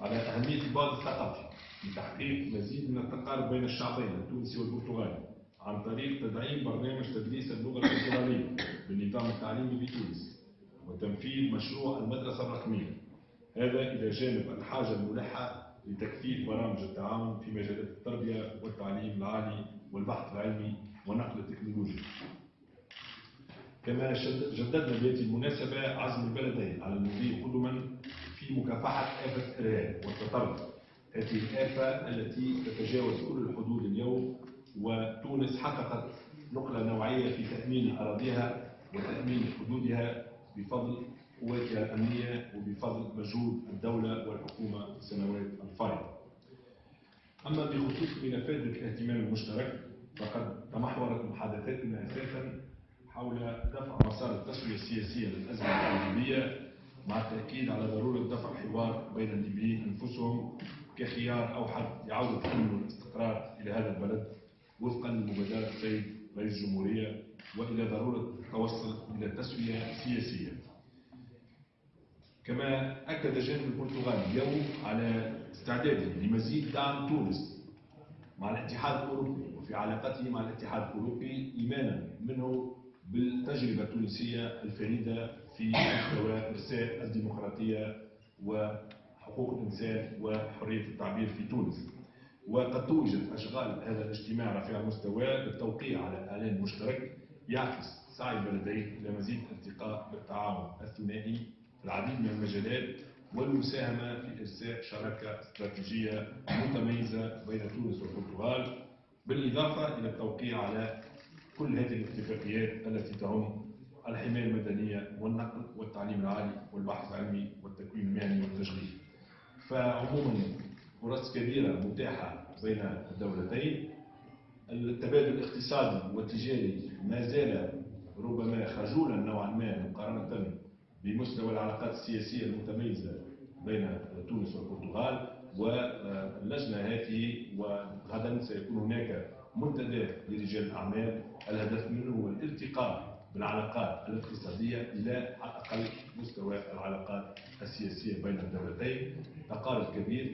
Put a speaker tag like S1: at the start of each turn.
S1: على أهمية البعد الثقافي لتحقيق مزيد من التقارب بين الشعبين التونسي والبرتغالي عن طريق تدعيم برنامج تدريس اللغة البرتغالية بالنظام التعليمي بتونس وتنفيذ مشروع المدرسة الرقمية. هذا إلى جانب الحاجة الملحة لتكثيف برامج التعاون في مجالات التربية والتعليم العالي والبحث العلمي والنقل التكنولوجي كما جددنا بهذه المناسبة عزم البلدين على المضي قدما مكافحة آفة الإرهاب والتطرف هذه الآفة التي تتجاوز كل الحدود اليوم وتونس حققت نقلة نوعية في تأمين أراضيها وتأمين حدودها بفضل قواتها الأمنية وبفضل مجهود الدولة والحكومة في السنوات الفارغة. أما بخصوص ملفات الاهتمام المشترك فقد تمحورت محادثاتنا أساسا حول دفع مسار التسوية السياسية للأزمة الليبية مع التأكيد على ضرورة دفع حوار بين الليبيين أنفسهم كخيار أوحد لعودة الأمن والاستقرار إلى هذا البلد وفقا لمبادرة السيد رئيس الجمهورية وإلى ضرورة التوصل إلى تسوية سياسية. كما أكد جانب البرتغال اليوم على استعداده لمزيد دعم تونس مع الاتحاد الأوروبي وفي علاقته مع الاتحاد الأوروبي إيمانا منه بالتجربة التونسية الفريدة في مستوى إرساء الديمقراطية وحقوق الإنسان وحرية التعبير في تونس. وقد توجد أشغال هذا الاجتماع رفيع المستوى بالتوقيع على إعلان مشترك يعكس سعي البلدين إلى مزيد التقاء بالتعاون الثنائي في العديد من المجالات والمساهمة في إرساء شراكة استراتيجية متميزة بين تونس والبرتغال بالإضافة إلى التوقيع على كل هذه الاتفاقيات التي تعم الحماية المدنية والنقل والتعليم العالي والبحث العلمي والتكوين المهني والتشغيل. فعموما فرص كبيرة متاحة بين الدولتين. التبادل الاقتصادي والتجاري ما زال ربما خجولا نوعا ما مقارنة بمستوى العلاقات السياسية المتميزة بين تونس والبرتغال واللجنة هذه وغدا سيكون هناك منتدى لرجال الأعمال. الهدف منه هو الالتقاء بالعلاقات الاقتصادية إلى على الأقل مستوى العلاقات السياسية بين الدولتين. تقارب كبير.